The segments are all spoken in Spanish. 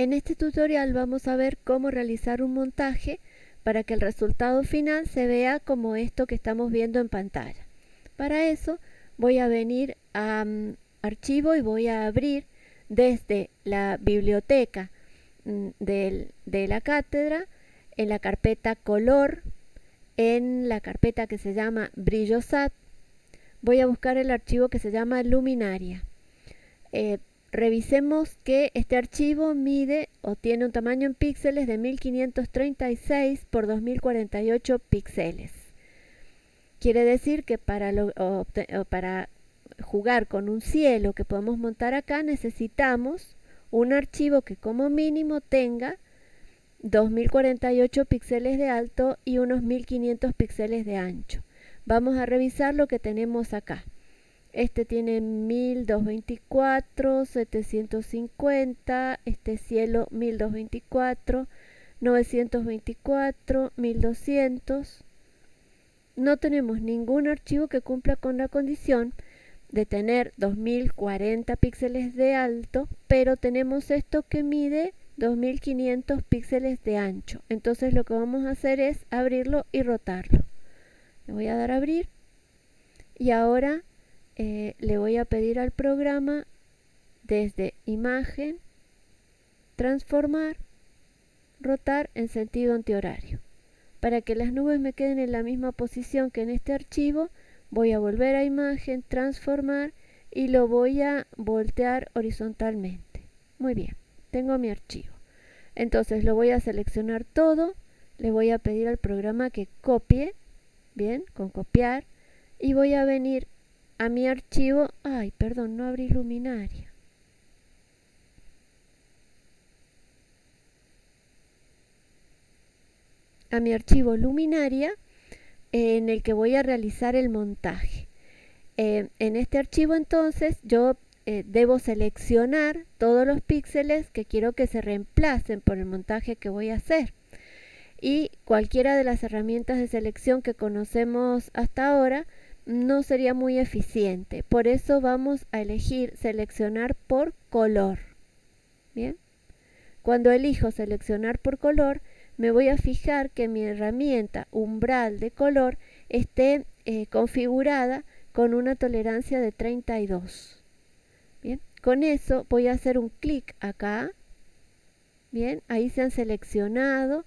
En este tutorial vamos a ver cómo realizar un montaje para que el resultado final se vea como esto que estamos viendo en pantalla. Para eso voy a venir a mm, archivo y voy a abrir desde la biblioteca mm, de la cátedra en la carpeta color, en la carpeta que se llama brillosat, voy a buscar el archivo que se llama luminaria. Eh, Revisemos que este archivo mide o tiene un tamaño en píxeles de 1536 por 2048 píxeles. Quiere decir que para, para jugar con un cielo que podemos montar acá necesitamos un archivo que como mínimo tenga 2048 píxeles de alto y unos 1500 píxeles de ancho. Vamos a revisar lo que tenemos acá. Este tiene 1224, 750, este cielo 1224, 924, 1200. No tenemos ningún archivo que cumpla con la condición de tener 2040 píxeles de alto, pero tenemos esto que mide 2500 píxeles de ancho. Entonces lo que vamos a hacer es abrirlo y rotarlo. Le voy a dar a abrir y ahora eh, le voy a pedir al programa desde imagen, transformar, rotar en sentido antihorario. Para que las nubes me queden en la misma posición que en este archivo, voy a volver a imagen, transformar y lo voy a voltear horizontalmente. Muy bien, tengo mi archivo. Entonces lo voy a seleccionar todo, le voy a pedir al programa que copie, bien, con copiar, y voy a venir a mi archivo, ay, perdón, no abrí luminaria. A mi archivo luminaria en el que voy a realizar el montaje. Eh, en este archivo entonces yo eh, debo seleccionar todos los píxeles que quiero que se reemplacen por el montaje que voy a hacer. Y cualquiera de las herramientas de selección que conocemos hasta ahora no sería muy eficiente. Por eso vamos a elegir seleccionar por color. Bien. Cuando elijo seleccionar por color, me voy a fijar que mi herramienta umbral de color esté eh, configurada con una tolerancia de 32. Bien. Con eso voy a hacer un clic acá. Bien, ahí se han seleccionado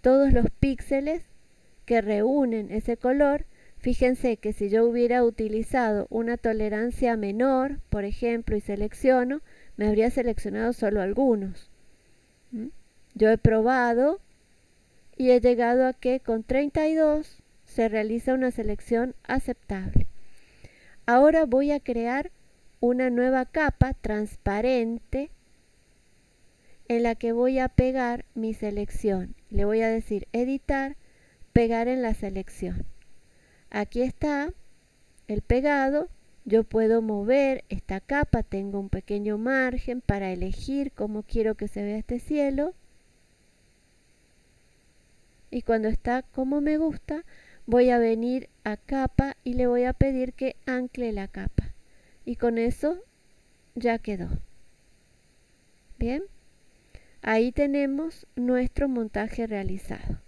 todos los píxeles que reúnen ese color Fíjense que si yo hubiera utilizado una tolerancia menor, por ejemplo, y selecciono, me habría seleccionado solo algunos. Yo he probado y he llegado a que con 32 se realiza una selección aceptable. Ahora voy a crear una nueva capa transparente en la que voy a pegar mi selección. Le voy a decir editar, pegar en la selección. Aquí está el pegado. Yo puedo mover esta capa, tengo un pequeño margen para elegir cómo quiero que se vea este cielo. Y cuando está como me gusta, voy a venir a capa y le voy a pedir que ancle la capa. Y con eso ya quedó. Bien, ahí tenemos nuestro montaje realizado.